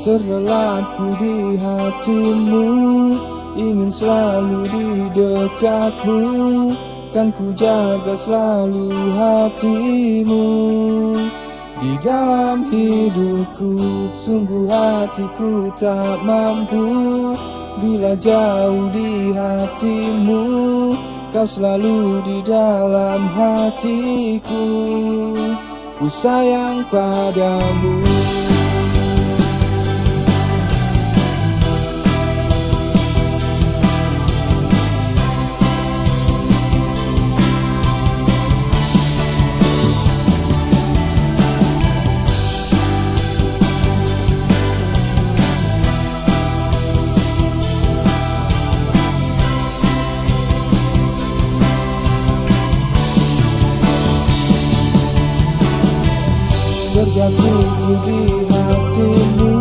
Terlelapku di hatimu Ingin selalu di dekatmu. Kan ku jaga selalu hatimu. Di dalam hidupku Sungguh hatiku tak mampu. Bila jauh di hatimu Kau selalu di dalam hatiku. Ku sayang padamu Terjatuh di hatimu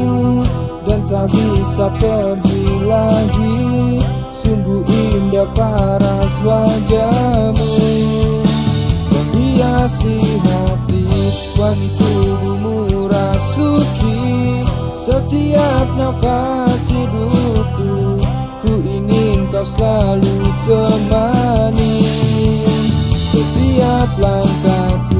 Dan tak bisa pergi lagi. Sungguh indah paras wajahmu. Menghiasi hati Wangi tubuhmu rasuki. Setiap nafas hidupku Ku ingin kau selalu temani. Setiap langkahku